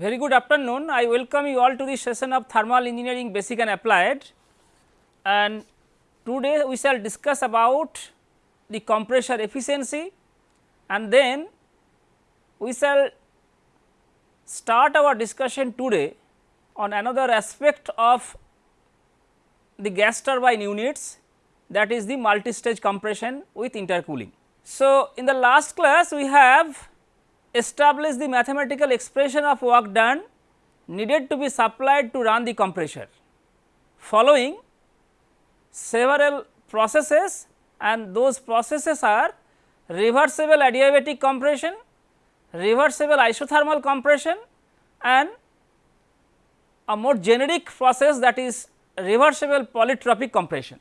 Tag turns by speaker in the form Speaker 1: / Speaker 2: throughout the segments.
Speaker 1: Very good afternoon. I welcome you all to the session of thermal engineering basic and applied and today we shall discuss about the compressor efficiency and then we shall start our discussion today on another aspect of the gas turbine units that is the multi-stage compression with intercooling. So, in the last class we have establish the mathematical expression of work done needed to be supplied to run the compressor. Following several processes and those processes are reversible adiabatic compression, reversible isothermal compression and a more generic process that is reversible polytropic compression.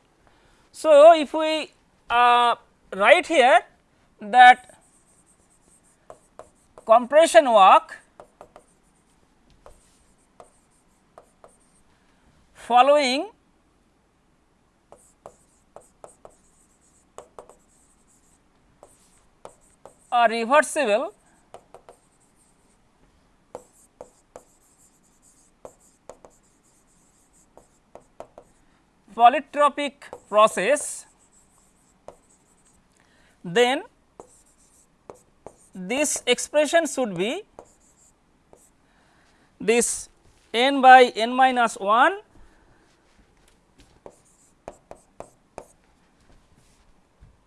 Speaker 1: So, if we uh, write here that compression work following a reversible polytropic process then this expression should be this n by n minus 1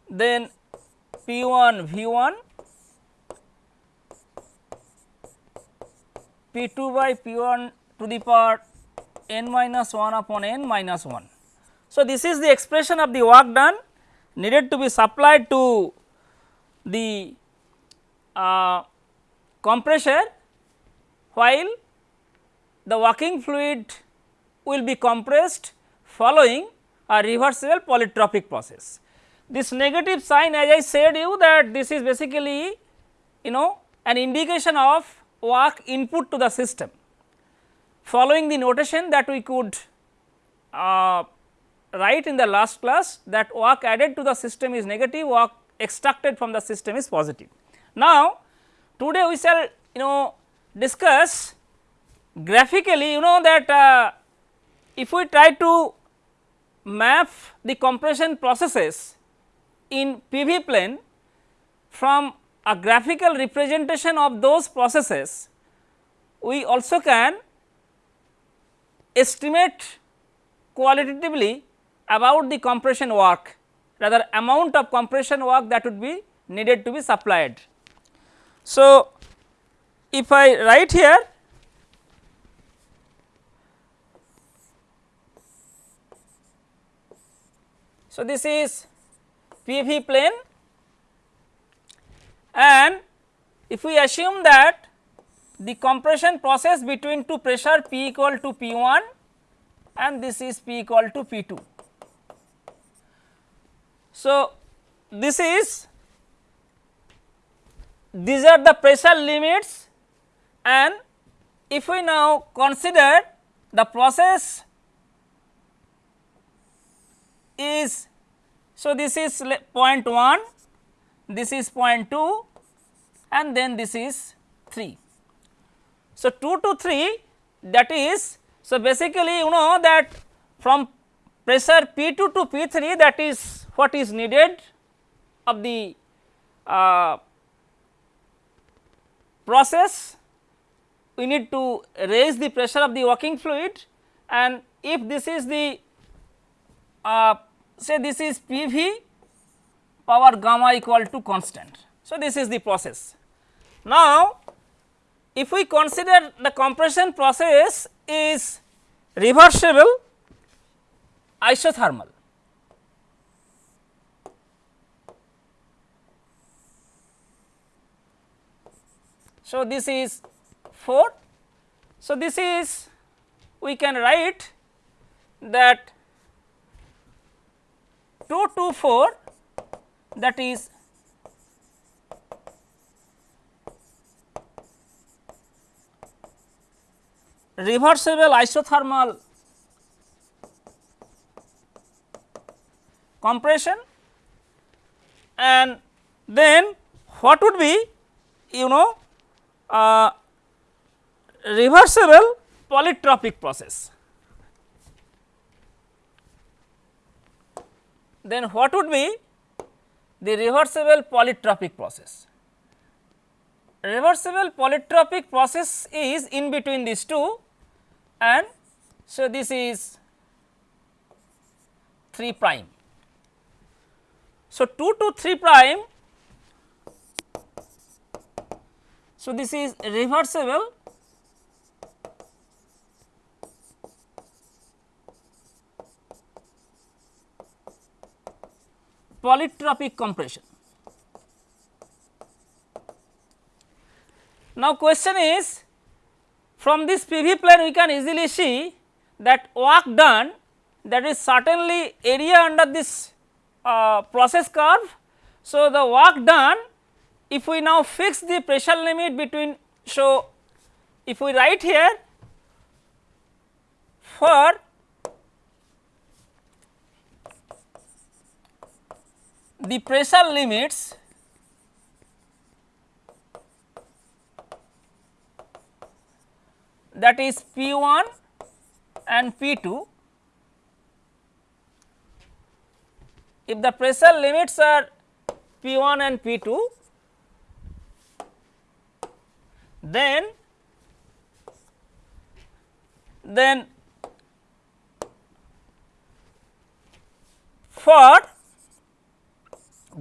Speaker 1: then P 1 V 1 P 2 by P 1 to the power n minus 1 upon n minus 1. So, this is the expression of the work done needed to be supplied to the uh, compressor while the working fluid will be compressed following a reversible polytropic process. This negative sign as I said you that this is basically you know an indication of work input to the system following the notation that we could uh, write in the last class that work added to the system is negative work extracted from the system is positive. Now, today we shall you know discuss graphically you know that uh, if we try to map the compression processes in PV plane from a graphical representation of those processes, we also can estimate qualitatively about the compression work rather amount of compression work that would be needed to be supplied. So, if I write here so this is PV plane and if we assume that the compression process between two pressure P equal to P 1 and this is P equal to P 2. So, this is these are the pressure limits and if we now consider the process is so this is point 1 this is point 2 and then this is 3 so 2 to 3 that is so basically you know that from pressure p2 to p3 that is what is needed of the uh, process we need to raise the pressure of the working fluid and if this is the uh, say this is PV power gamma equal to constant. So, this is the process. Now, if we consider the compression process is reversible isothermal. So, this is 4. So, this is we can write that 2 to 4 that is reversible isothermal compression and then what would be you know uh, reversible polytropic process. Then what would be the reversible polytropic process? Reversible polytropic process is in between these two and so this is 3 prime. So, 2 to 3 prime so this is reversible polytropic compression. Now, question is from this PV plane we can easily see that work done that is certainly area under this uh, process curve. So, the work done if we now fix the pressure limit between so if we write here for the pressure limits that is P 1 and P 2. If the pressure limits are P 1 and P 2, then then for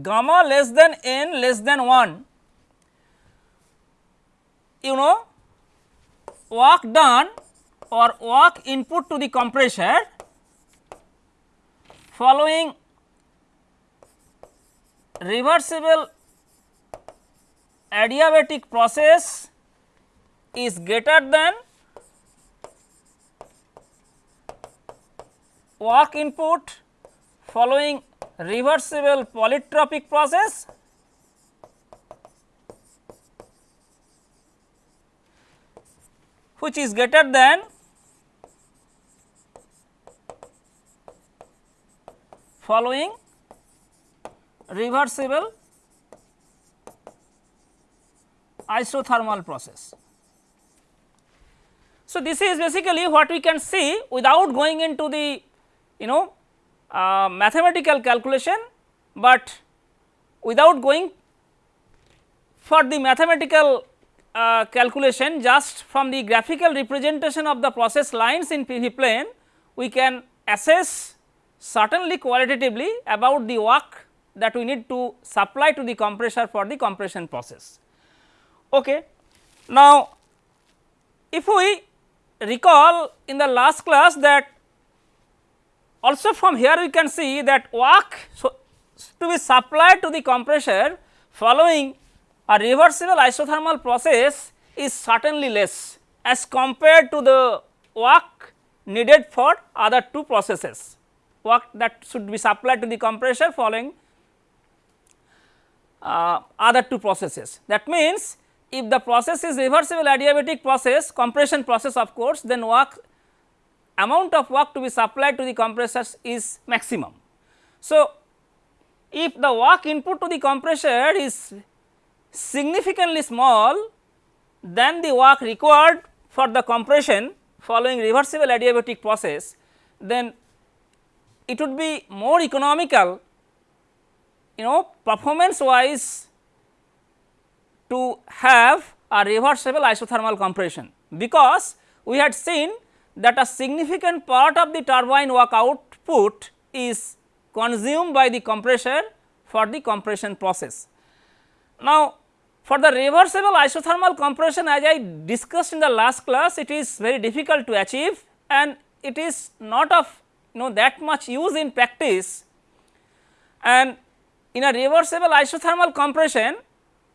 Speaker 1: gamma less than n less than 1 you know work done or work input to the compressor following reversible adiabatic process is greater than work input following reversible polytropic process which is greater than following reversible isothermal process. So, this is basically what we can see without going into the you know uh, mathematical calculation, but without going for the mathematical uh, calculation just from the graphical representation of the process lines in PV plane we can assess certainly qualitatively about the work that we need to supply to the compressor for the compression process. Okay. Now, if we recall in the last class that also from here we can see that work so to be supplied to the compressor following a reversible isothermal process is certainly less as compared to the work needed for other two processes work that should be supplied to the compressor following uh, other two processes. That means, if the process is reversible adiabatic process compression process of course, then work amount of work to be supplied to the compressors is maximum. So, if the work input to the compressor is significantly small than the work required for the compression following reversible adiabatic process, then it would be more economical you know performance wise to have a reversible isothermal compression because we had seen that a significant part of the turbine work output is consumed by the compressor for the compression process. Now, for the reversible isothermal compression as I discussed in the last class it is very difficult to achieve and it is not of you know that much use in practice and in a reversible isothermal compression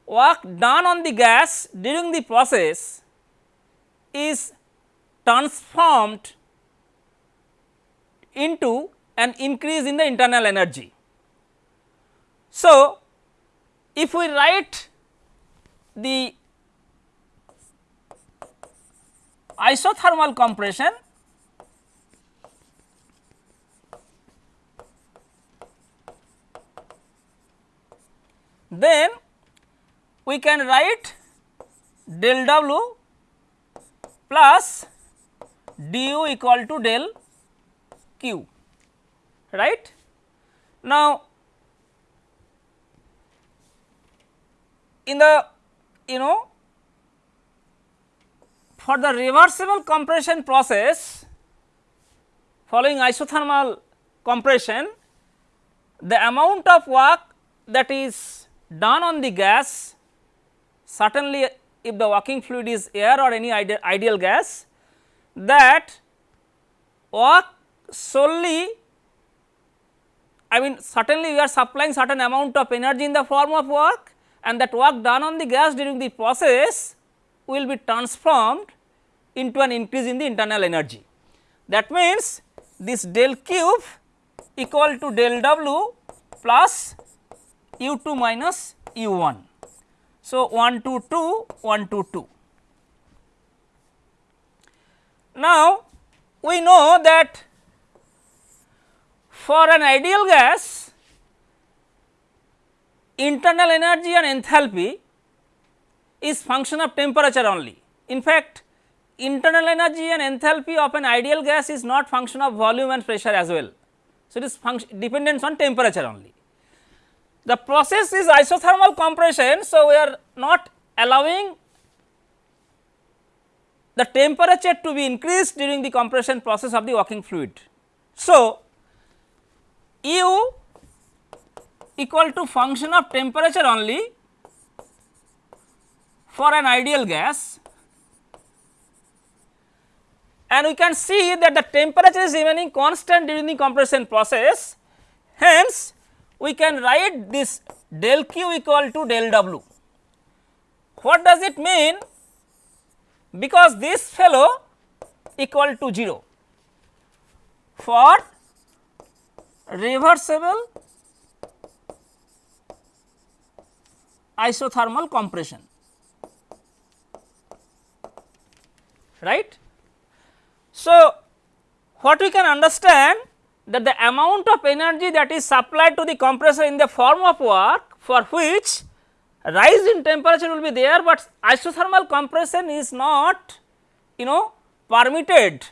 Speaker 1: work done on the gas during the process is transformed into an increase in the internal energy. So, if we write the isothermal compression then we can write del W plus du equal to del q right. Now, in the you know for the reversible compression process following isothermal compression the amount of work that is done on the gas certainly if the working fluid is air or any ide ideal gas that work solely I mean certainly we are supplying certain amount of energy in the form of work and that work done on the gas during the process will be transformed into an increase in the internal energy. That means, this del q equal to del W plus U 2 minus U 1. So, 1 to 2 1 to 2. Now, we know that for an ideal gas internal energy and enthalpy is function of temperature only. In fact, internal energy and enthalpy of an ideal gas is not function of volume and pressure as well. So, it is function dependence on temperature only. The process is isothermal compression. So, we are not allowing the temperature to be increased during the compression process of the working fluid. So, U equal to function of temperature only for an ideal gas and we can see that the temperature is remaining constant during the compression process. Hence, we can write this del q equal to del w. What does it mean? Because this fellow equal to 0 for reversible isothermal compression right so, what we can understand that the amount of energy that is supplied to the compressor in the form of work for which rise in temperature will be there, but isothermal compression is not you know permitted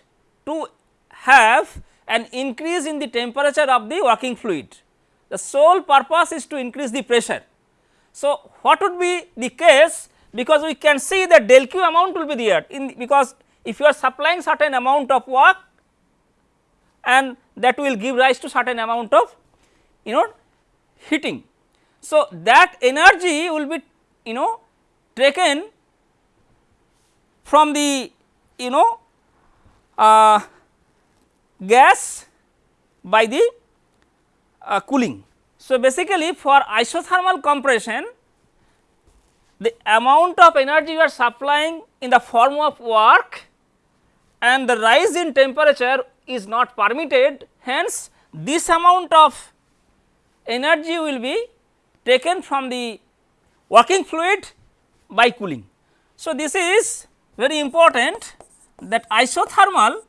Speaker 1: to have an increase in the temperature of the working fluid. The sole purpose is to increase the pressure. So, what would be the case because we can see that del q amount will be there in because if you are supplying certain amount of work and that will give rise to certain amount of you know heating. So, that energy will be you know taken from the you know uh, gas by the uh, cooling. So, basically for isothermal compression the amount of energy you are supplying in the form of work and the rise in temperature is not permitted hence this amount of energy will be taken from the working fluid by cooling. So, this is very important that isothermal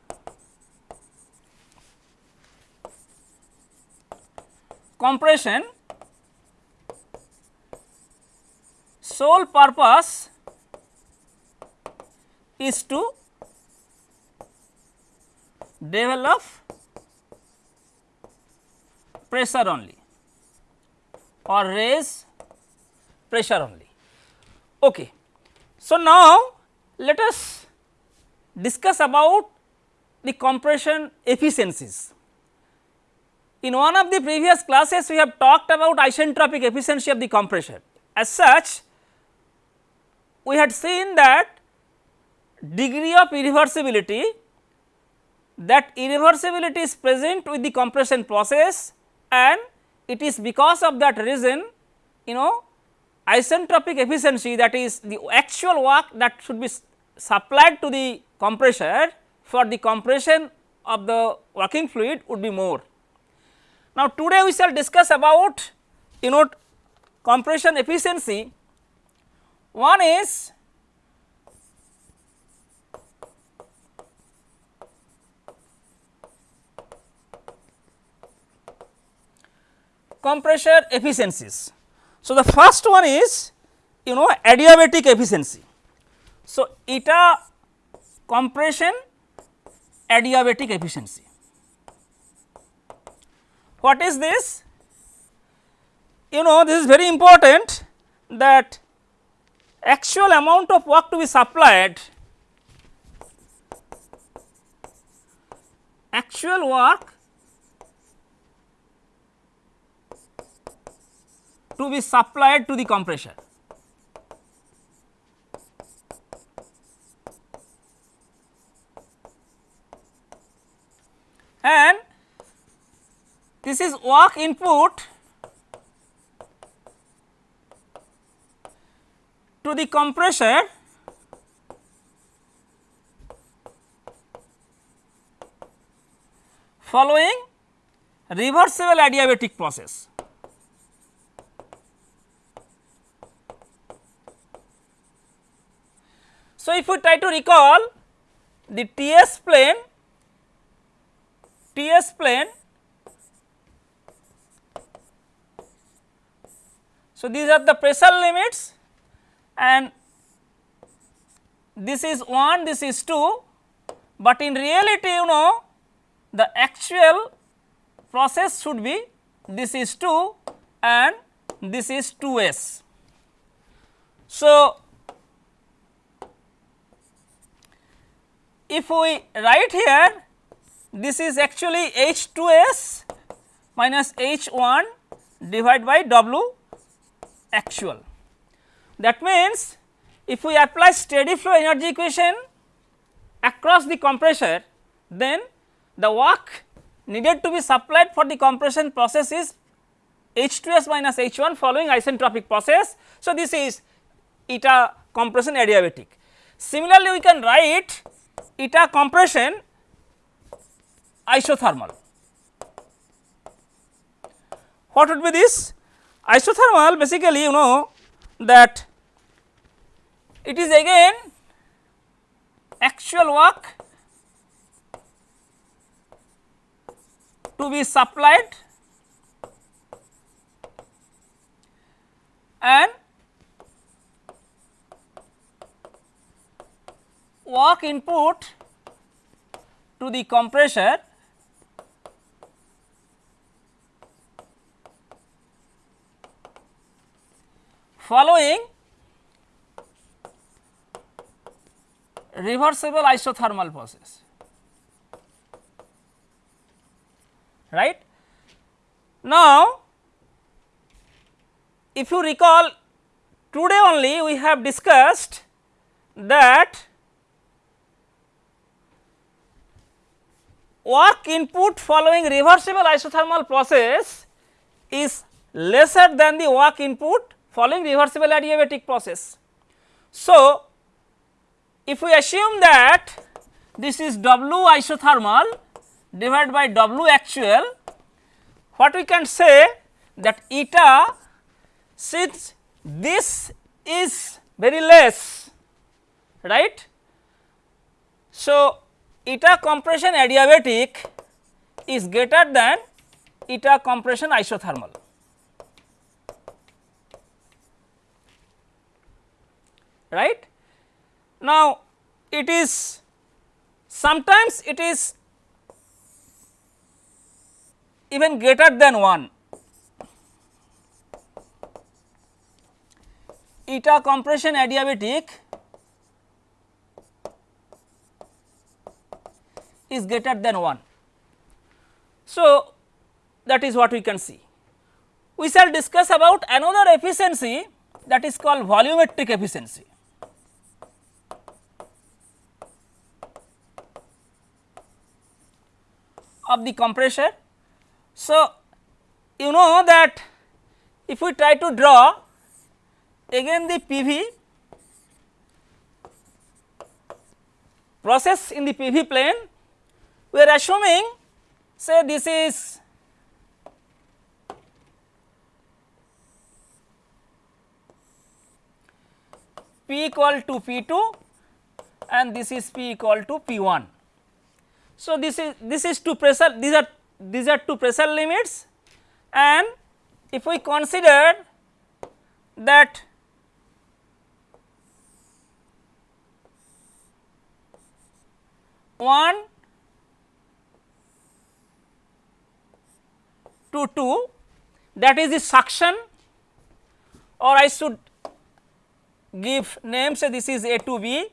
Speaker 1: compression sole purpose is to develop pressure only or raise pressure only. Okay. So, now let us discuss about the compression efficiencies. In one of the previous classes we have talked about isentropic efficiency of the compression. As such, we had seen that degree of irreversibility that irreversibility is present with the compression process and it is because of that reason you know isentropic efficiency that is the actual work that should be supplied to the compressor for the compression of the working fluid would be more. Now, today we shall discuss about you know compression efficiency. One is compressor efficiencies. So, the first one is you know adiabatic efficiency. So, eta compression adiabatic efficiency. What is this? You know this is very important that actual amount of work to be supplied actual work to be supplied to the compressor. And this is work input to the compressor following reversible adiabatic process. So, if we try to recall the TS plane, TS plane, so these are the pressure limits and this is 1, this is 2, but in reality you know the actual process should be this is 2 and this is 2s. So, if we write here this is actually H 2 s minus H 1 divided by W actual. That means, if we apply steady flow energy equation across the compressor then the work needed to be supplied for the compression process is H 2 s minus H 1 following isentropic process. So, this is eta compression adiabatic. Similarly, we can write eta compression isothermal. What would be this? Isothermal basically you know that it is again actual work to be supplied and work input to the compressor following reversible isothermal process right. Now, if you recall today only we have discussed that work input following reversible isothermal process is lesser than the work input following reversible adiabatic process. So, if we assume that this is W isothermal divided by W actual, what we can say that eta since this is very less right. So, eta compression adiabatic is greater than eta compression isothermal. right. Now, it is sometimes it is even greater than 1 eta compression adiabatic is greater than 1. So, that is what we can see. We shall discuss about another efficiency that is called volumetric efficiency. of the compressor. So, you know that if we try to draw again the PV process in the PV plane we are assuming say this is P equal to P 2 and this is P equal to P 1. So, this is this is two pressure these are these are two pressure limits and if we consider that 1 to 2 that is the suction or I should give name say this is A to B.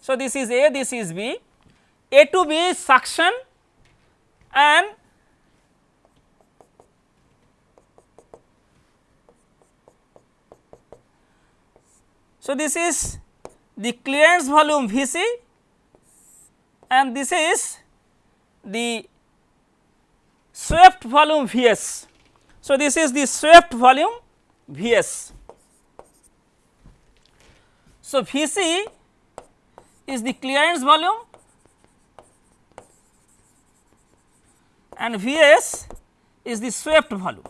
Speaker 1: So, this is A this is B, A to B is suction and So, this is the clearance volume V c and this is the swept volume V s. So, this is the swept volume V s. So, V c is the clearance volume and V s is the swept volume.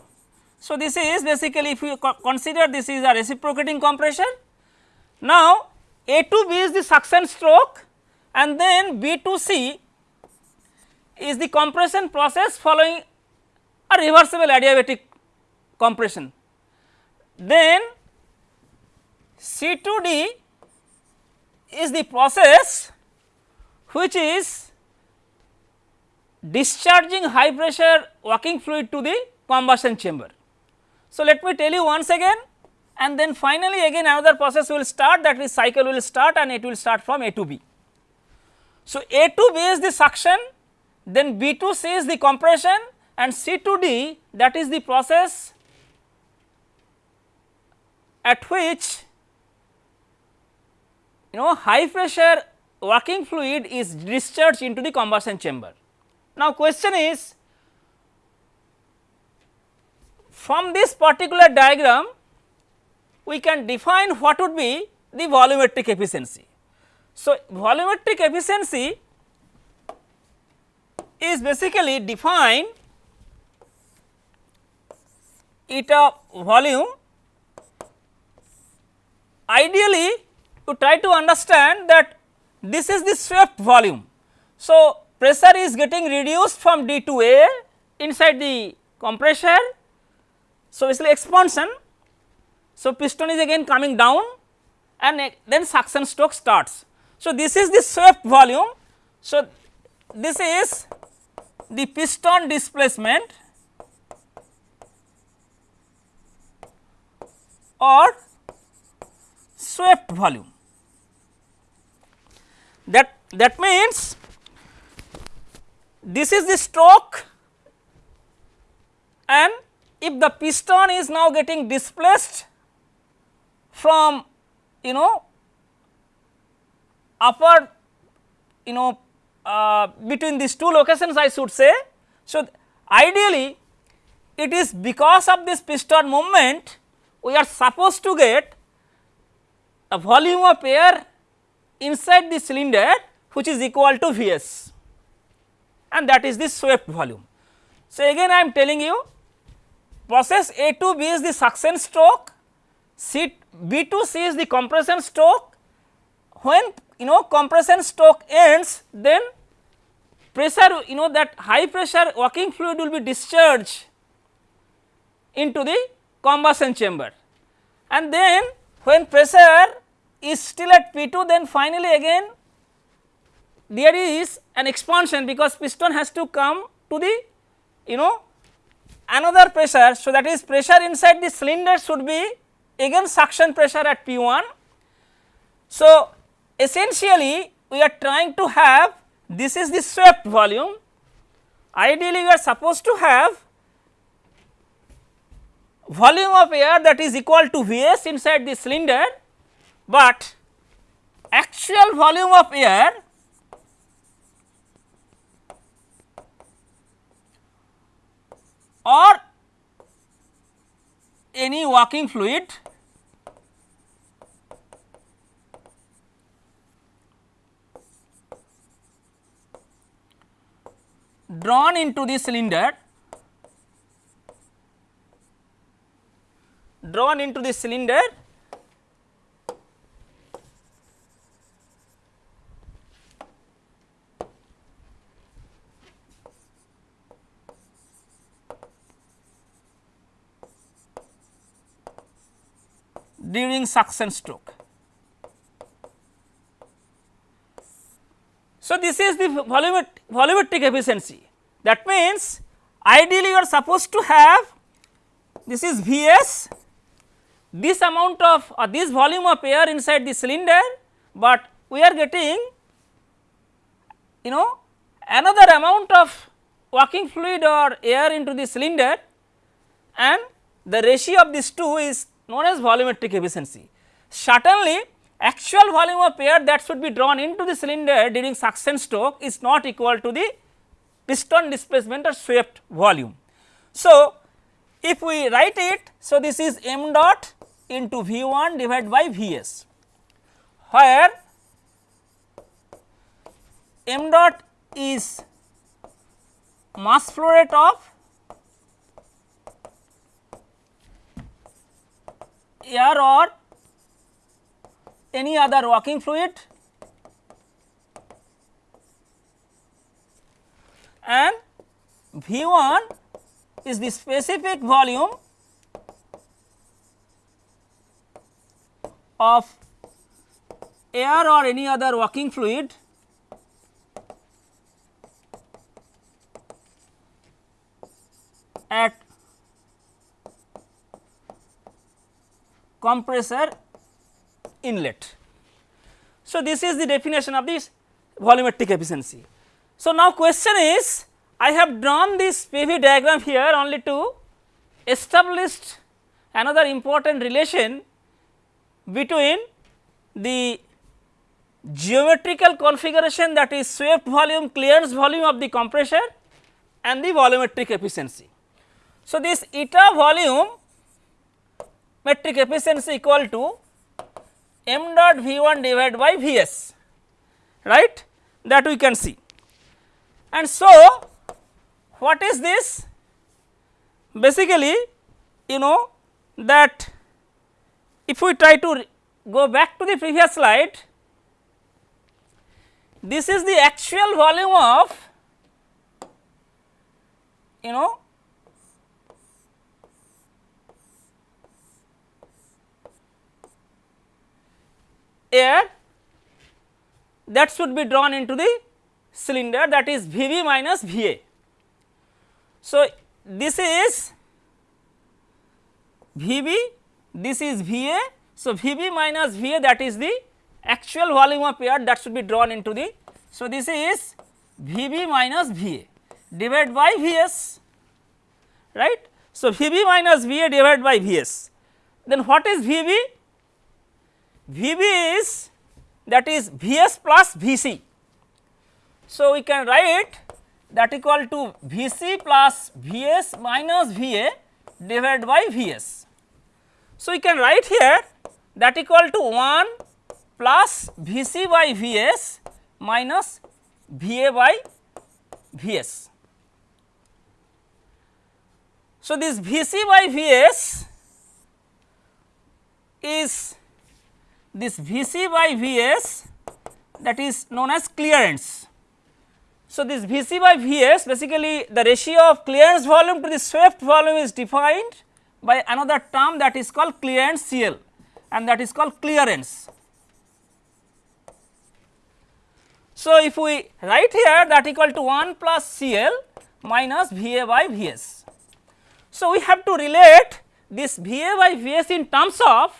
Speaker 1: So, this is basically if you consider this is a reciprocating compression now, A to B is the suction stroke and then B to C is the compression process following a reversible adiabatic compression. Then C to D is the process which is discharging high pressure working fluid to the combustion chamber. So, let me tell you once again and then finally again another process will start that is cycle will start and it will start from A to B. So, A to B is the suction then B to C is the compression and C to D that is the process at which you know high pressure working fluid is discharged into the combustion chamber. Now, question is from this particular diagram we can define what would be the volumetric efficiency. So, volumetric efficiency is basically defined eta volume ideally you try to understand that this is the swept volume. So, pressure is getting reduced from D to A inside the compressor. So, basically expansion so, piston is again coming down and then suction stroke starts. So, this is the swept volume. So, this is the piston displacement or swept volume. That that means this is the stroke and if the piston is now getting displaced from you know upper you know uh, between these two locations I should say. So, ideally it is because of this piston movement we are supposed to get a volume of air inside the cylinder which is equal to V s and that is the swept volume. So, again I am telling you process A to B is the suction stroke, C B to C is the compression stroke. When you know compression stroke ends then pressure you know that high pressure working fluid will be discharged into the combustion chamber and then when pressure is still at P 2 then finally again there is an expansion because piston has to come to the you know another pressure. So, that is pressure inside the cylinder should be again suction pressure at P 1. So, essentially we are trying to have this is the swept volume. Ideally we are supposed to have volume of air that is equal to V s inside the cylinder, but actual volume of air or any working fluid drawn into the cylinder drawn into the cylinder during suction stroke. So, this is the volumet volumetric efficiency that means ideally you are supposed to have this is V s this amount of or this volume of air inside the cylinder, but we are getting you know another amount of working fluid or air into the cylinder and the ratio of these two is known as volumetric efficiency. Certainly actual volume of air that should be drawn into the cylinder during suction stroke is not equal to the piston displacement or swept volume. So, if we write it, so this is m dot into V 1 divided by V s, where m dot is mass flow rate of air or any other working fluid and V 1 is the specific volume of air or any other working fluid at compressor inlet. So, this is the definition of this volumetric efficiency. So, now question is I have drawn this PV diagram here only to establish another important relation between the geometrical configuration that is swept volume clearance volume of the compressor and the volumetric efficiency. So, this eta volume metric efficiency equal to m dot V 1 divided by V s right that we can see. And so, what is this? Basically you know that if we try to go back to the previous slide, this is the actual volume of you know air that should be drawn into the cylinder that is V b minus V a. So, this is V b, this is V a. So, V b minus V a that is the actual volume of air that should be drawn into the. So, this is V b minus V a divided by V s right. So, V b minus V a divided by V s then what is V b? V b is that is V s plus V c. So, we can write that equal to V c plus V s minus V a divided by V s. So, we can write here that equal to 1 plus V c by V s minus V a by V s. So, this V c by V s is this V c by V s that is known as clearance. So, this V c by V s basically the ratio of clearance volume to the swept volume is defined by another term that is called clearance CL and that is called clearance. So, if we write here that equal to 1 plus CL minus V a by V s. So, we have to relate this V a by V s in terms of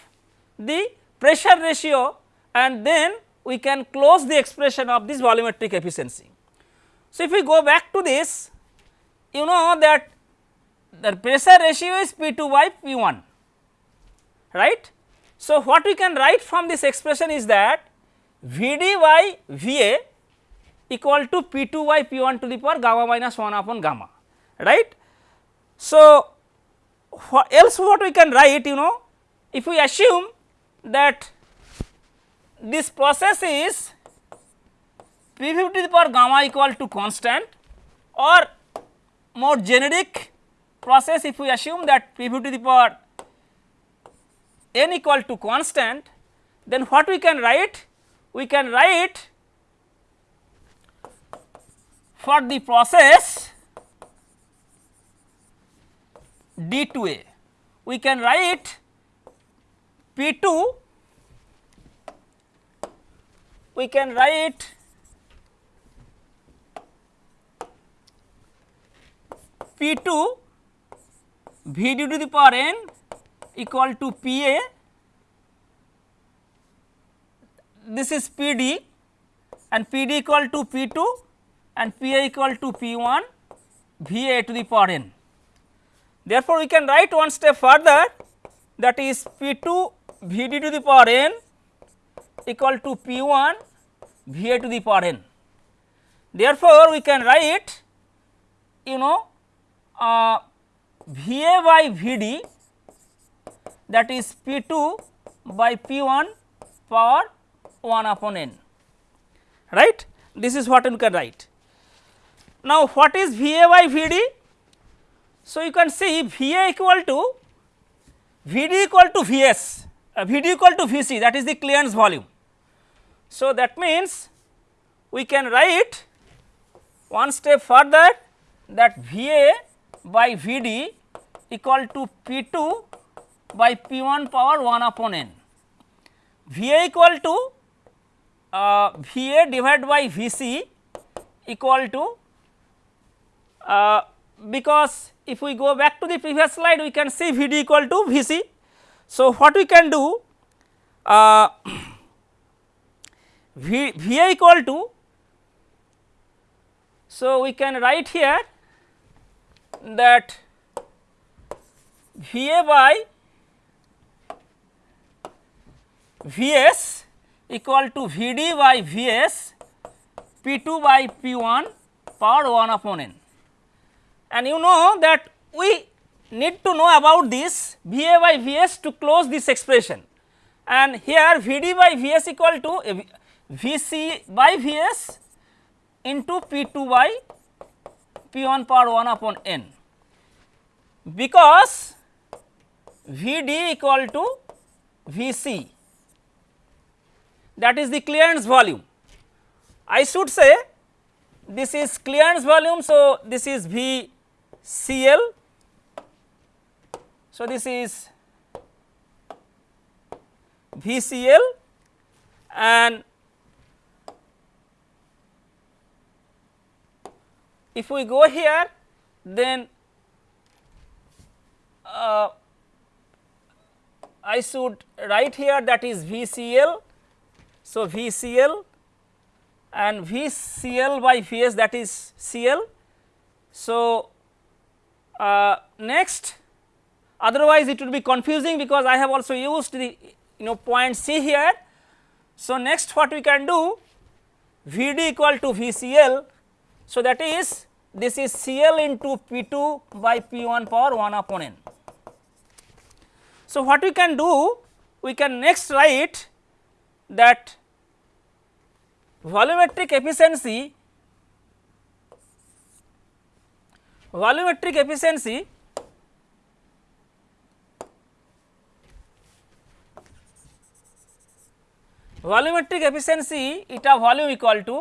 Speaker 1: the pressure ratio and then we can close the expression of this volumetric efficiency. So, if we go back to this you know that the pressure ratio is P 2 by P 1 right. So, what we can write from this expression is that V d by V a equal to P 2 by P 1 to the power gamma minus 1 upon gamma right. So, what else what we can write you know if we assume that this process is P 50 to the power gamma equal to constant or more generic process if we assume that P 50 to the power n equal to constant then what we can write? We can write for the process d 2 a we can write P 2 we can write P 2 V d to the power n equal to P a this is P d and P d equal to P 2 and P a equal to P 1 V a to the power n. Therefore, we can write one step further that is P 2 V d to the power n equal to P 1 V a to the power n. Therefore, we can write you know uh, V a by V d that is P 2 by P 1 power 1 upon n right this is what you can write. Now, what is V a by V d? So, you can see V a equal to V d equal to V s, uh, V d equal to V c that is the clearance volume. So, that means we can write one step further that V a by V d equal to P 2 by P 1 power 1 upon n. V a equal to uh, V a divided by V c equal to uh, because if we go back to the previous slide we can see V d equal to V c. So, what we can do uh, v, v a equal to so we can write here that V a by V s equal to V d by V s P 2 by P 1 power 1 upon n. And you know that we need to know about this V a by V s to close this expression. And here V d by V s equal to V c by V s into P 2 by P 1 power 1 upon n because V d equal to V c that is the clearance volume. I should say this is clearance volume. So, this is V C L. So, this is V C L and if we go here then uh, I should write here that is V C L. So, V C L and V C L by V S that is C L. So, uh, next otherwise it would be confusing because I have also used the you know point C here. So, next what we can do V d equal to V C L. So, that is this is C L into P 2 by P 1 power 1 upon n. So, what we can do we can next write that volumetric efficiency volumetric efficiency volumetric efficiency eta volume equal to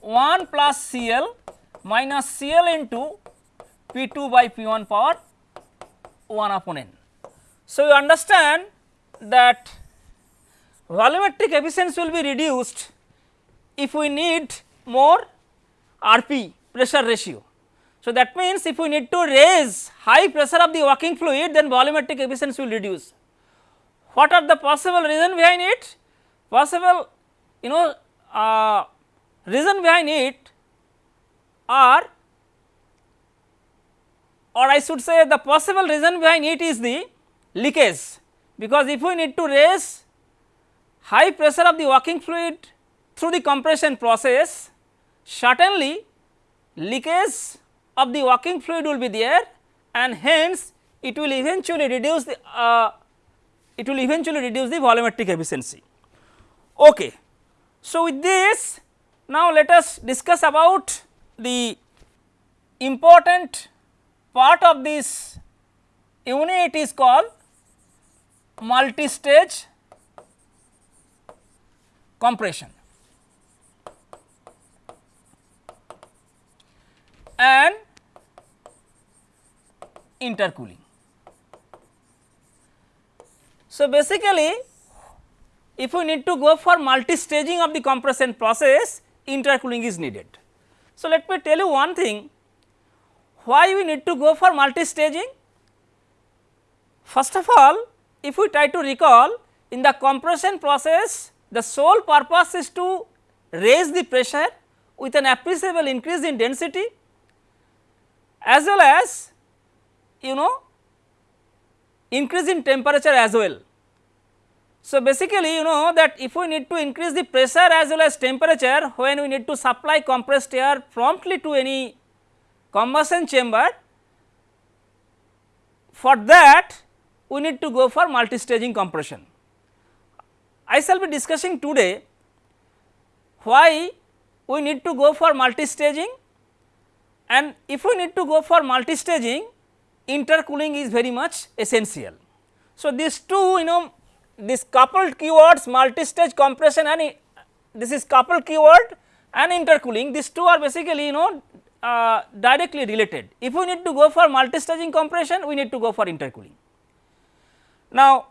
Speaker 1: 1 plus CL minus CL into P 2 by P 1 power 1 upon n. So, you understand that volumetric efficiency will be reduced if we need more RP pressure ratio. So, that means if we need to raise high pressure of the working fluid then volumetric efficiency will reduce. What are the possible reason behind it? Possible you know uh, reason behind it are or I should say the possible reason behind it is the leakage because if we need to raise high pressure of the working fluid through the compression process certainly leakage of the working fluid will be there and hence it will eventually reduce the uh, it will eventually reduce the volumetric efficiency. Okay. So, with this now let us discuss about the important part of this unit is called multi-stage compression and intercooling. So, basically if we need to go for multi-staging of the compression process intercooling is needed. So, let me tell you one thing why we need to go for multi-staging. First of all if we try to recall in the compression process the sole purpose is to raise the pressure with an appreciable increase in density as well as you know increase in temperature as well. So, basically you know that if we need to increase the pressure as well as temperature when we need to supply compressed air promptly to any combustion chamber for that we need to go for multi-staging compression. I shall be discussing today why we need to go for multi-staging and if we need to go for multi-staging intercooling is very much essential. So, these two you know this coupled keywords multi-stage compression and this is coupled keyword and intercooling these two are basically you know uh, directly related. If we need to go for multi-staging compression we need to go for intercooling. Now,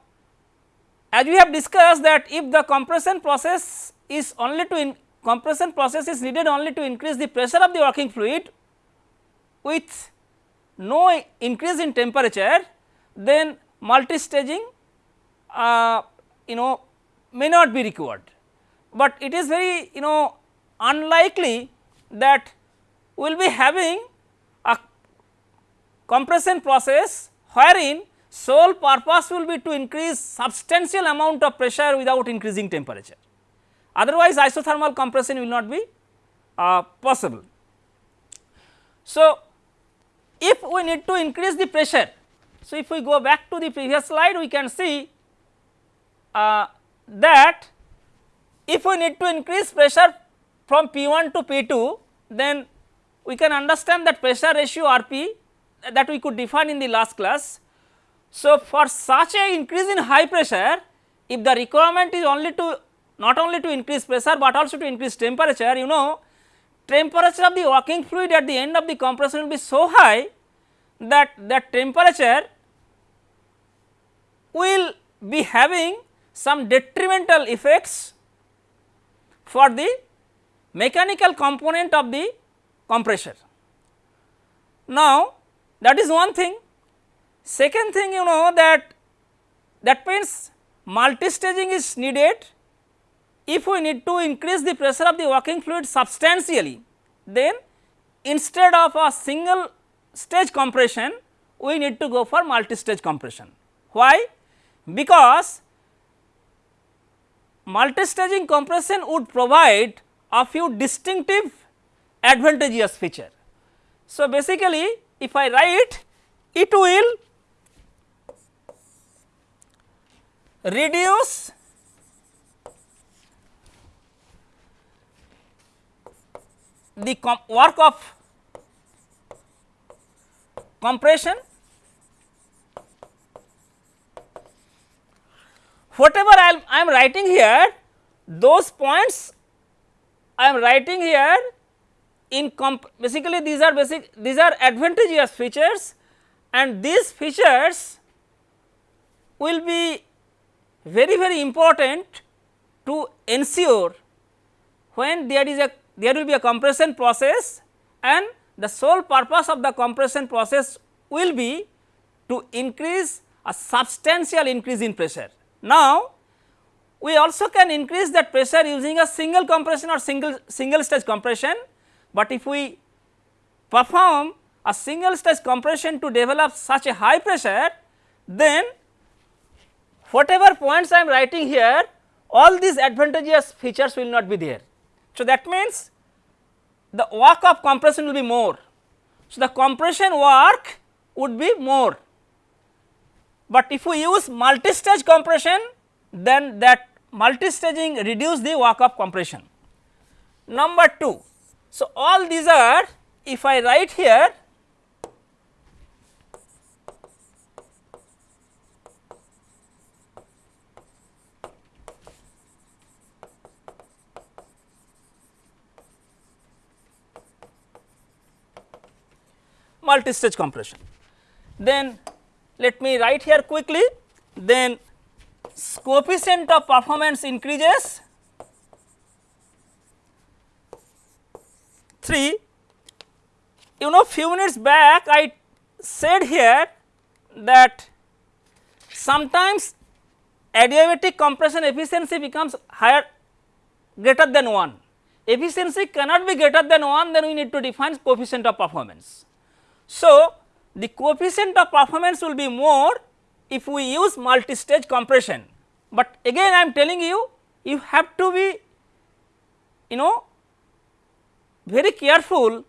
Speaker 1: as we have discussed that if the compression process is only to compression process is needed only to increase the pressure of the working fluid with no increase in temperature then multi-staging uh, you know may not be required, but it is very you know unlikely that we will be having a compression process wherein sole purpose will be to increase substantial amount of pressure without increasing temperature. Otherwise, isothermal compression will not be uh, possible. So, if we need to increase the pressure, so if we go back to the previous slide we can see uh, that if we need to increase pressure from P 1 to P 2 then we can understand that pressure ratio R P that we could define in the last class. So, for such a increase in high pressure if the requirement is only to not only to increase pressure, but also to increase temperature you know temperature of the working fluid at the end of the compression will be so high that that temperature will be having some detrimental effects for the mechanical component of the compressor. Now, that is one thing. Second thing you know that that means multi-staging is needed if we need to increase the pressure of the working fluid substantially then instead of a single stage compression we need to go for multi-stage compression. Why? Because multi-staging compression would provide a few distinctive advantageous feature. So, basically if I write it will reduce the work of compression whatever I am writing here those points I am writing here in basically these are basic these are advantageous features and these features will be very very important to ensure when there is a there will be a compression process and the sole purpose of the compression process will be to increase a substantial increase in pressure. Now, we also can increase that pressure using a single compression or single single stage compression, but if we perform a single stage compression to develop such a high pressure then whatever points I am writing here all these advantageous features will not be there. So, that means the work of compression will be more. So, the compression work would be more, but if we use multi-stage compression then that multi-staging reduce the work of compression. Number 2, so all these are if I write here multi-stage compression. Then let me write here quickly then coefficient of performance increases chemistry you know few minutes back I said here that sometimes adiabatic compression efficiency becomes higher greater than 1. Efficiency cannot be greater than 1 then we need to define coefficient of performance. So, the coefficient of performance will be more if we use multi-stage compression, but again I am telling you you have to be you know very careful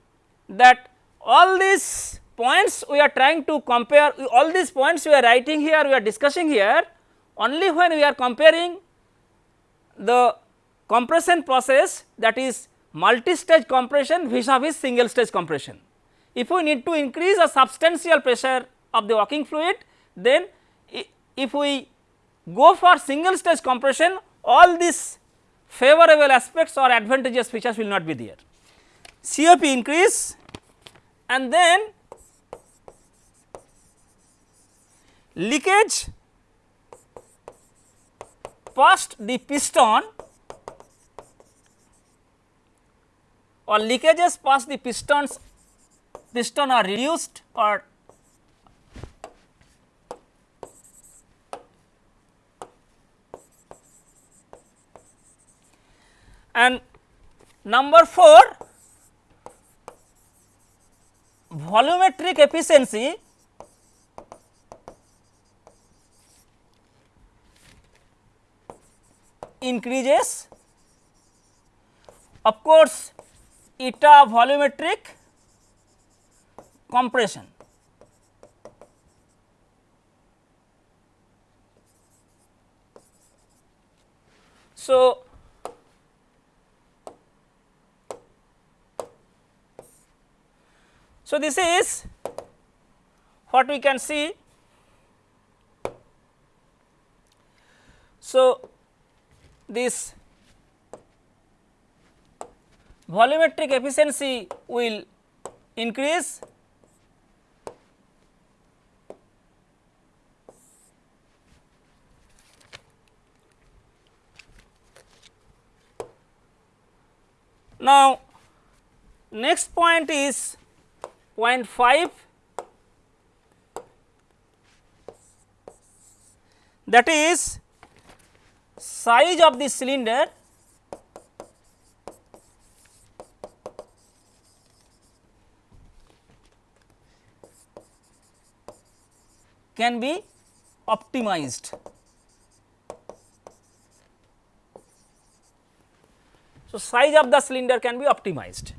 Speaker 1: that all these points we are trying to compare all these points we are writing here we are discussing here only when we are comparing the compression process that is multi-stage compression vis-a-vis single stage compression. If we need to increase a substantial pressure of the working fluid then if we go for single stage compression all these favorable aspects or advantageous features will not be there. COP increase and then leakage past the piston or leakages past the pistons piston are reduced or and number 4 volumetric efficiency increases of course eta volumetric compression. So, so this is what we can see. So, this volumetric efficiency will increase Now, next point is point 5 that is size of the cylinder can be optimized. So, size of the cylinder can be optimized.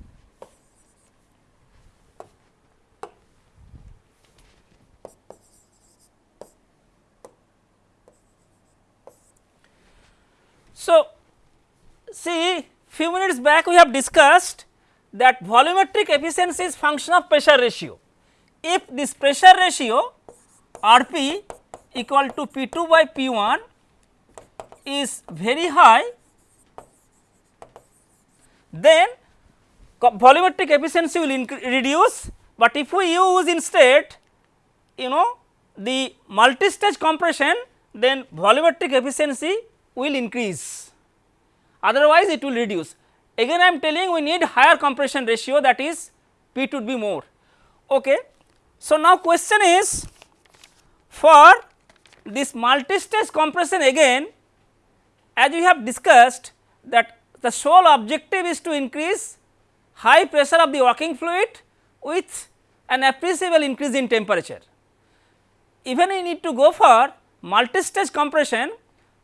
Speaker 1: So, see few minutes back we have discussed that volumetric efficiency is function of pressure ratio. If this pressure ratio R p equal to P 2 by P 1 is very high then volumetric efficiency will reduce, but if we use instead you know the multi-stage compression then volumetric efficiency will increase otherwise it will reduce. Again I am telling we need higher compression ratio that is P would be more. Okay. So, now question is for this multi-stage compression again as we have discussed that the sole objective is to increase high pressure of the working fluid with an appreciable increase in temperature. Even we need to go for multi-stage compression,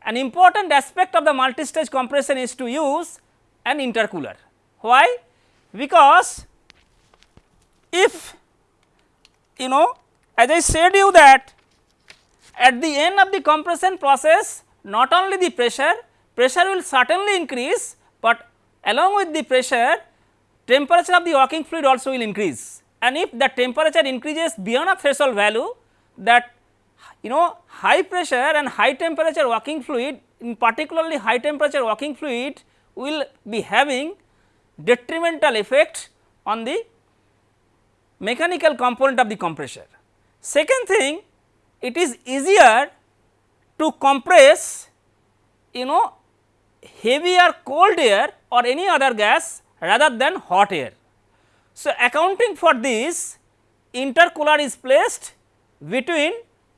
Speaker 1: an important aspect of the multi-stage compression is to use an intercooler. Why? Because if you know as I said you that at the end of the compression process not only the pressure, pressure will certainly increase, but along with the pressure temperature of the working fluid also will increase and if the temperature increases beyond a threshold value that you know high pressure and high temperature working fluid in particularly high temperature working fluid will be having detrimental effect on the mechanical component of the compressor. Second thing it is easier to compress you know heavier cold air or any other gas rather than hot air. So, accounting for this intercooler is placed between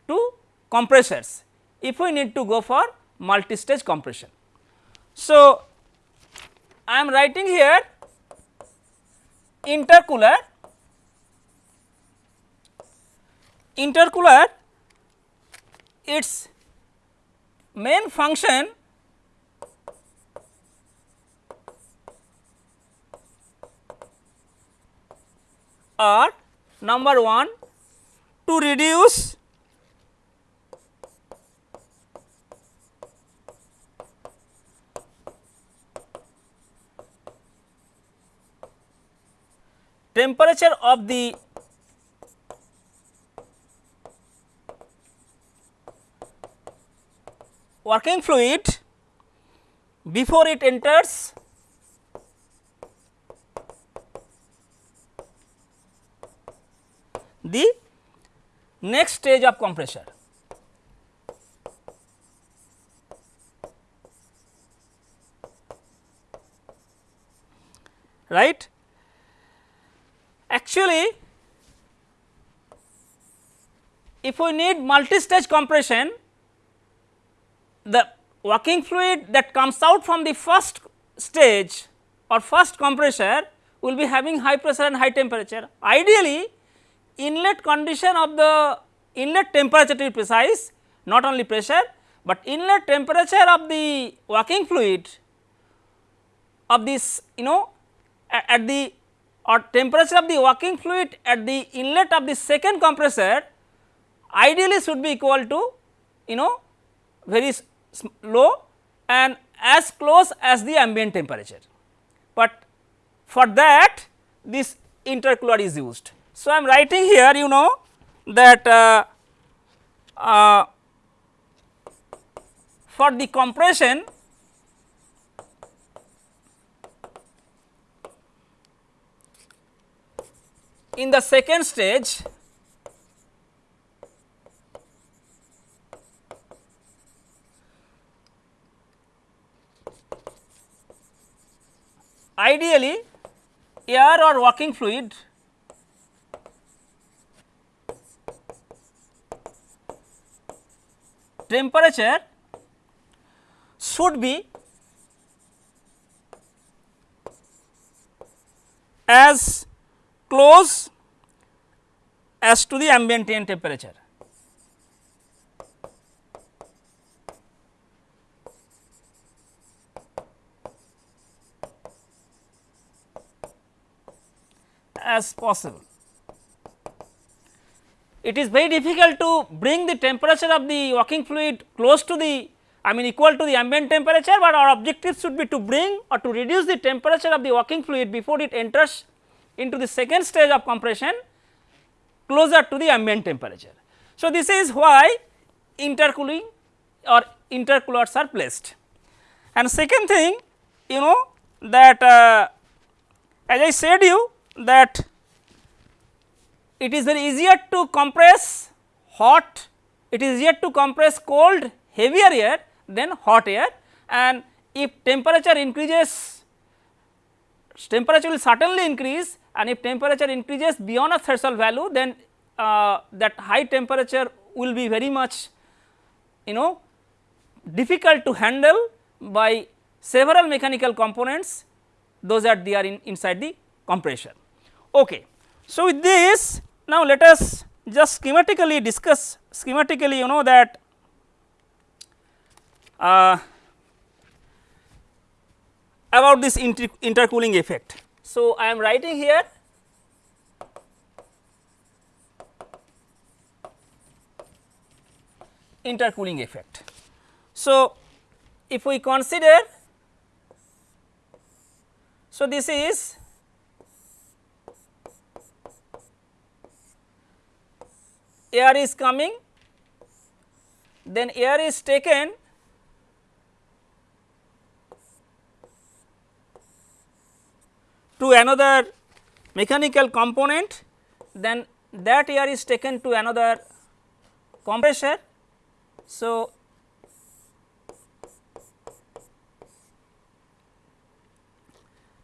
Speaker 1: two compressors if we need to go for multi-stage compression. So, I am writing here intercooler intercooler its main function are number 1 to reduce temperature of the working fluid before it enters the next stage of compressor. right. Actually, if we need multi-stage compression, the working fluid that comes out from the first stage or first compressor will be having high pressure and high temperature. Ideally, inlet condition of the inlet temperature to be precise not only pressure, but inlet temperature of the working fluid of this you know at, at the or temperature of the working fluid at the inlet of the second compressor ideally should be equal to you know very low and as close as the ambient temperature, but for that this intercooler is used. So, I am writing here you know that uh, uh, for the compression in the second stage ideally air or working fluid temperature should be as close as to the ambient temperature. as possible. It is very difficult to bring the temperature of the working fluid close to the I mean equal to the ambient temperature, but our objective should be to bring or to reduce the temperature of the working fluid before it enters into the second stage of compression closer to the ambient temperature. So, this is why intercooling or intercoolers are placed. And second thing you know that uh, as I said you that it is very easier to compress hot, it is easier to compress cold heavier air than hot air and if temperature increases temperature will certainly increase and if temperature increases beyond a threshold value then uh, that high temperature will be very much you know difficult to handle by several mechanical components those are they are in inside the compressor. Okay. So, with this now let us just schematically discuss schematically you know that uh, about this inter intercooling effect. So, I am writing here intercooling effect. So, if we consider so this is air is coming then air is taken to another mechanical component then that air is taken to another compressor. So,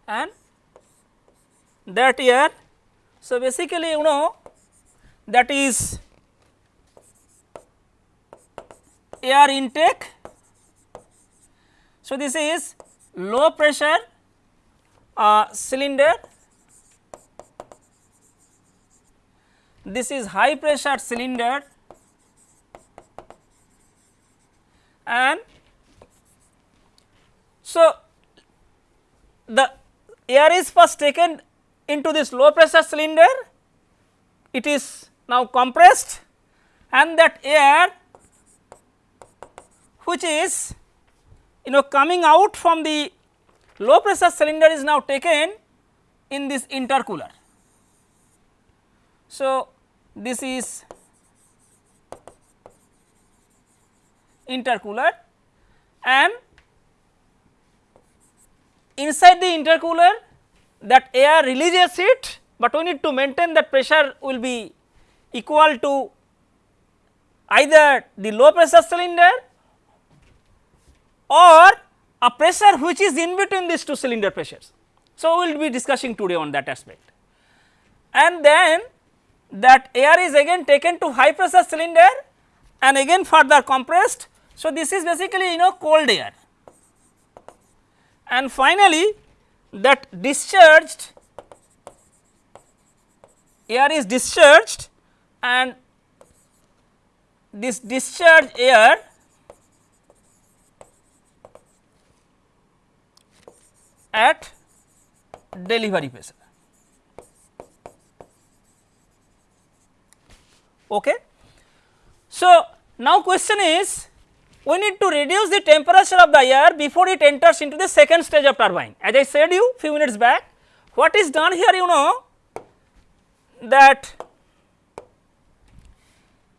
Speaker 1: and that air So, basically you know that is air intake. So, this is low pressure uh, cylinder, this is high pressure cylinder. And so the air is first taken into this low pressure cylinder, it is now compressed. And that air which is you know coming out from the low pressure cylinder is now taken in this intercooler. So, this is intercooler and inside the intercooler that air releases heat, but we need to maintain that pressure will be equal to either the low pressure cylinder or a pressure which is in between these two cylinder pressures. So, we will be discussing today on that aspect. And then that air is again taken to high pressure cylinder and again further compressed. So, this is basically you know cold air and finally, that discharged air is discharged and this discharged air at delivery pressure. Okay. So, now question is we need to reduce the temperature of the air before it enters into the second stage of turbine. As I said you few minutes back, what is done here you know that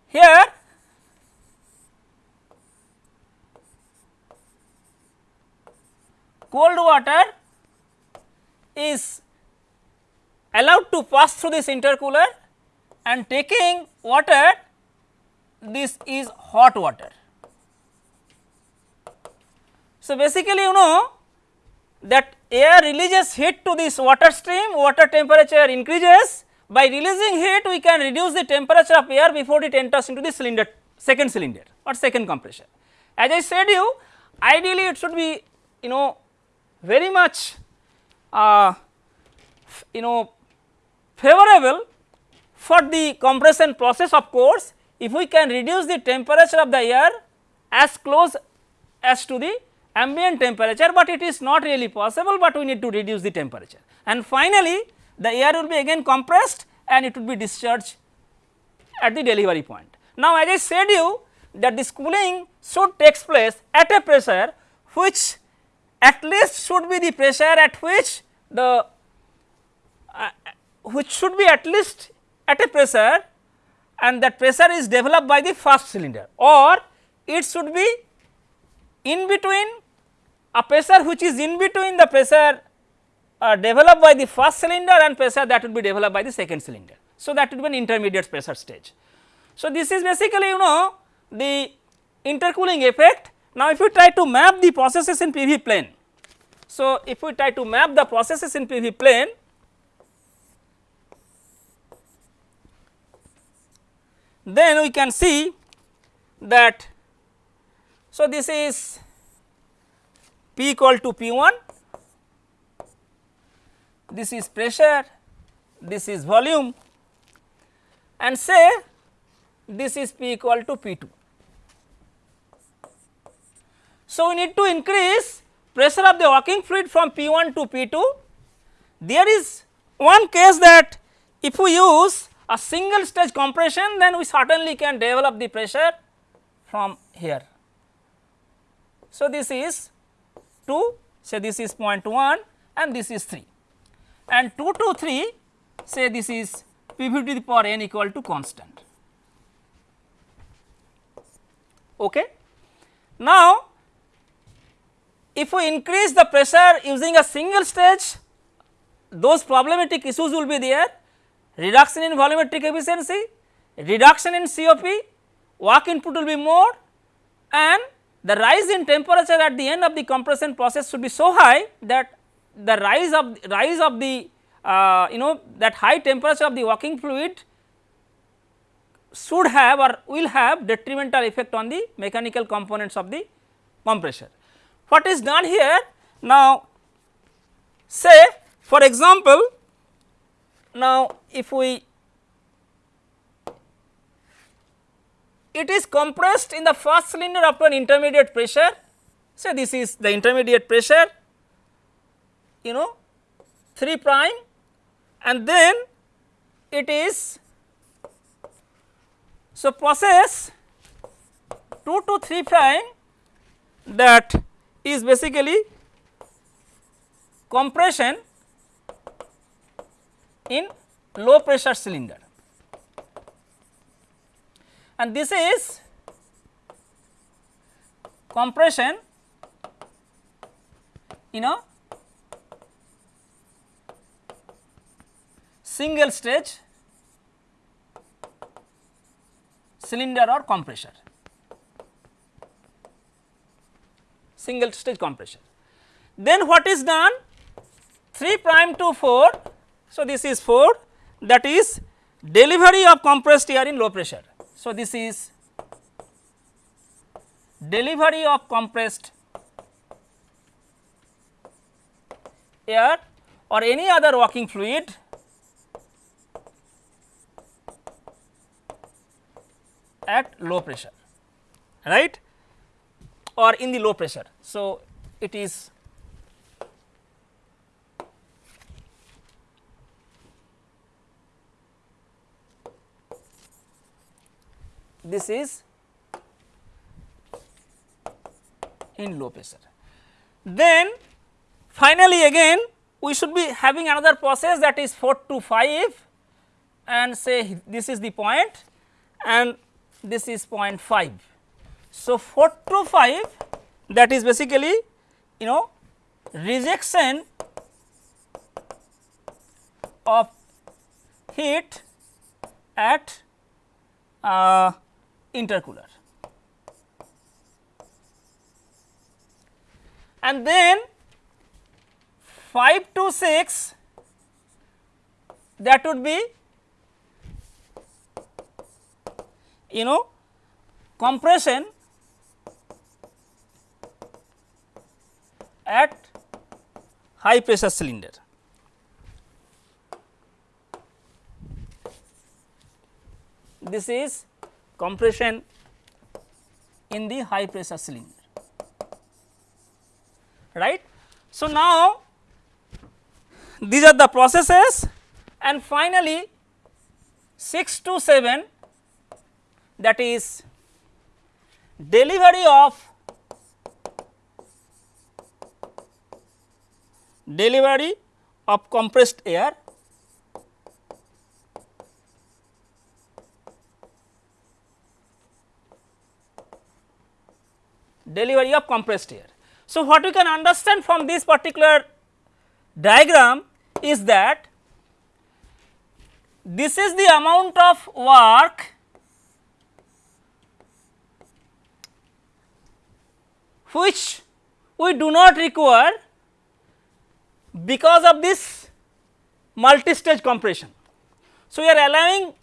Speaker 1: here cold water is allowed to pass through this intercooler and taking water this is hot water. So, basically you know that air releases heat to this water stream, water temperature increases by releasing heat we can reduce the temperature of air before it enters into the cylinder second cylinder or second compressor. As I said you ideally it should be you know very much uh, you know favorable for the compression process of course if we can reduce the temperature of the air as close as to the ambient temperature, but it is not really possible, but we need to reduce the temperature. And finally, the air will be again compressed and it will be discharged at the delivery point. Now, as I said you that this cooling should takes place at a pressure which at least should be the pressure at which the uh, which should be at least at a pressure and that pressure is developed by the first cylinder or it should be in between a pressure which is in between the pressure uh, developed by the first cylinder and pressure that would be developed by the second cylinder. So, that would be an intermediate pressure stage. So, this is basically you know the intercooling effect now, if we try to map the processes in PV plane, so if we try to map the processes in PV plane, then we can see that so this is P equal to P 1, this is pressure, this is volume and say this is P equal to P 2. So, we need to increase pressure of the working fluid from P 1 to P 2. There is one case that if we use a single stage compression then we certainly can develop the pressure from here. So, this is 2 say this is 0.1 and this is 3 and 2 to 3 say this is P v to the power n equal to constant. Okay. Now, if we increase the pressure using a single stage those problematic issues will be there reduction in volumetric efficiency, reduction in COP, work input will be more and the rise in temperature at the end of the compression process should be so high that the rise of rise of the uh, you know that high temperature of the working fluid should have or will have detrimental effect on the mechanical components of the compressor. What is done here? Now, say for example, now if we it is compressed in the first cylinder up to an intermediate pressure. say this is the intermediate pressure you know 3 prime and then it is so process 2 to 3 prime that is basically compression in low pressure cylinder. And this is compression in a single stage cylinder or compressor single stage compression. Then what is done 3 prime to 4. So, this is 4 that is delivery of compressed air in low pressure. So, this is delivery of compressed air or any other working fluid at low pressure right or in the low pressure. So, it is this is in low pressure. Then finally again we should be having another process that is 4 to 5 and say this is the point and this is 0.5. So, 4 to 5 that is basically you know rejection of heat at uh, intercooler. And then 5 to 6 that would be you know compression at high pressure cylinder. This is compression in the high pressure cylinder right. So, now these are the processes and finally 6 to 7 that is delivery of delivery of compressed air delivery of compressed air. So, what we can understand from this particular diagram is that this is the amount of work which we do not require because of this multi-stage compression. So, we are allowing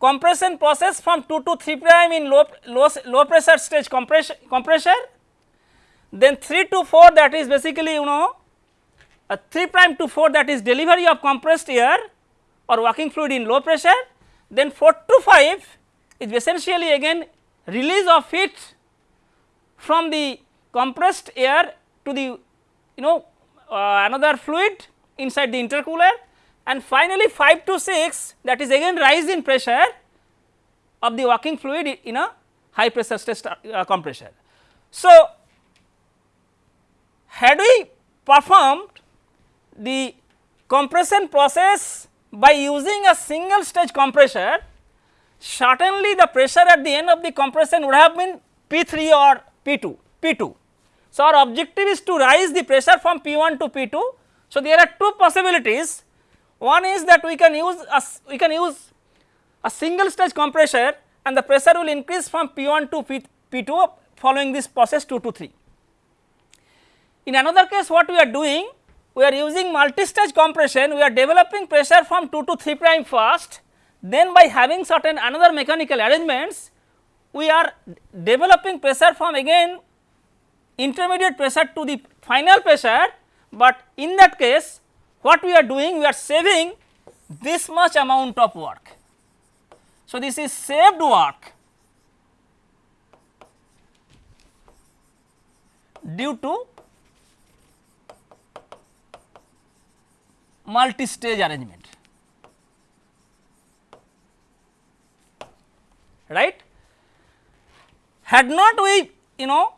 Speaker 1: compression process from 2 to 3 prime in low, low, low pressure stage compression, compressor, then 3 to 4 that is basically you know a 3 prime to 4 that is delivery of compressed air or working fluid in low pressure, then 4 to 5 is essentially again release of heat from the compressed air to the you know another fluid inside the intercooler and finally 5 to 6 that is again rise in pressure of the working fluid in a high pressure stress uh, compressor. So, had we performed the compression process by using a single stage compressor, certainly the pressure at the end of the compression would have been P 3 or P2, P2. So, our objective is to rise the pressure from P1 to P2. So, there are two possibilities. One is that we can use a, we can use a single stage compressor and the pressure will increase from P1 to P, P2 following this process 2 to 3. In another case what we are doing we are using multi-stage compression, we are developing pressure from 2 to 3 prime first, then by having certain another mechanical arrangements, we are developing pressure from again intermediate pressure to the final pressure, but in that case what we are doing we are saving this much amount of work. So, this is saved work due to multi-stage arrangement, right. Had not we you know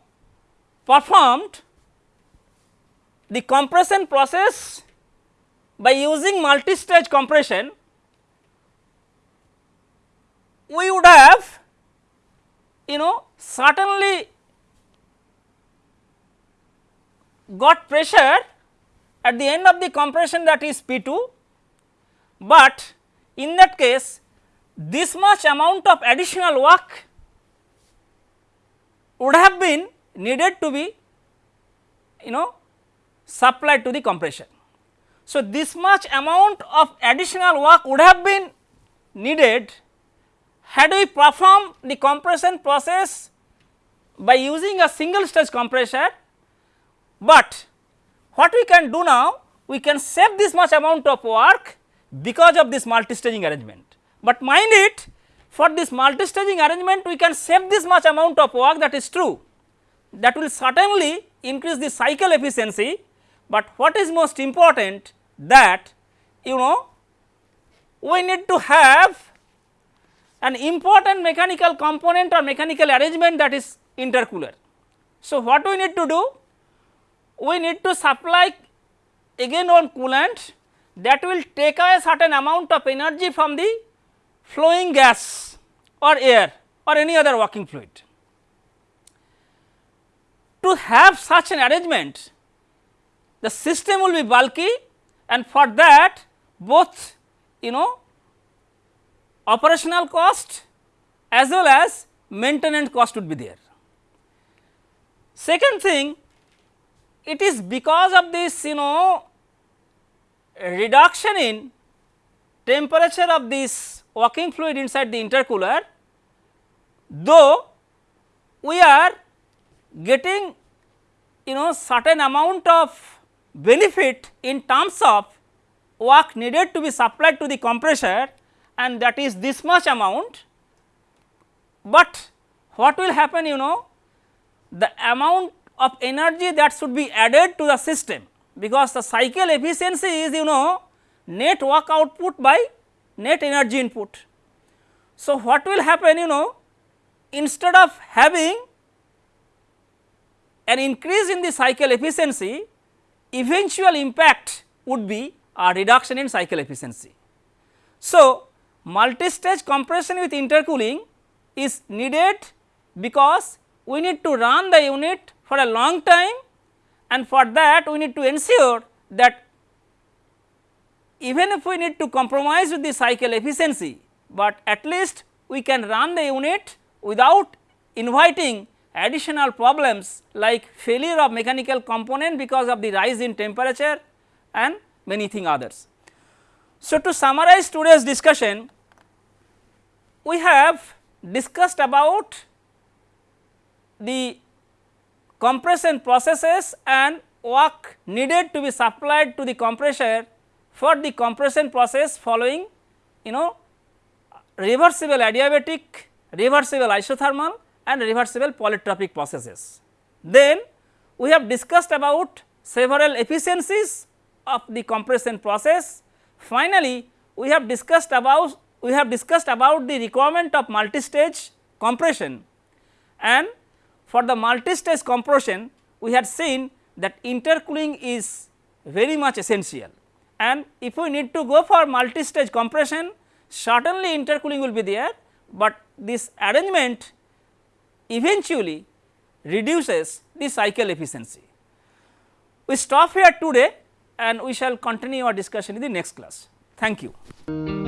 Speaker 1: performed the compression process by using multi-stage compression, we would have you know certainly got pressure at the end of the compression that is P 2, but in that case this much amount of additional work would have been needed to be you know supplied to the compression. So, this much amount of additional work would have been needed had we performed the compression process by using a single stage compressor, but what we can do now we can save this much amount of work because of this multi-staging arrangement. But mind it for this multi-staging arrangement we can save this much amount of work that is true that will certainly increase the cycle efficiency, but what is most important that you know we need to have an important mechanical component or mechanical arrangement that is intercooler. So, what we need to do? We need to supply again one coolant that will take away certain amount of energy from the flowing gas or air or any other working fluid. To have such an arrangement, the system will be bulky and for that both you know operational cost as well as maintenance cost would be there. Second thing it is because of this you know reduction in temperature of this working fluid inside the intercooler, though we are getting you know certain amount of benefit in terms of work needed to be supplied to the compressor and that is this much amount, but what will happen you know the amount of energy that should be added to the system because the cycle efficiency is you know net work output by net energy input. So, what will happen you know instead of having an increase in the cycle efficiency eventual impact would be a reduction in cycle efficiency. So, multi-stage compression with intercooling is needed because we need to run the unit for a long time and for that we need to ensure that even if we need to compromise with the cycle efficiency, but at least we can run the unit without inviting additional problems like failure of mechanical component because of the rise in temperature and many thing others. So, to summarize today's discussion, we have discussed about the compression processes and work needed to be supplied to the compressor for the compression process following you know reversible adiabatic, reversible isothermal and reversible polytropic processes. Then we have discussed about several efficiencies of the compression process. Finally, we have discussed about we have discussed about the requirement of multi-stage compression and for the multi-stage compression we had seen that intercooling is very much essential and if we need to go for multi-stage compression certainly intercooling will be there, but this arrangement eventually reduces the cycle efficiency. We stop here today and we shall continue our discussion in the next class. Thank you.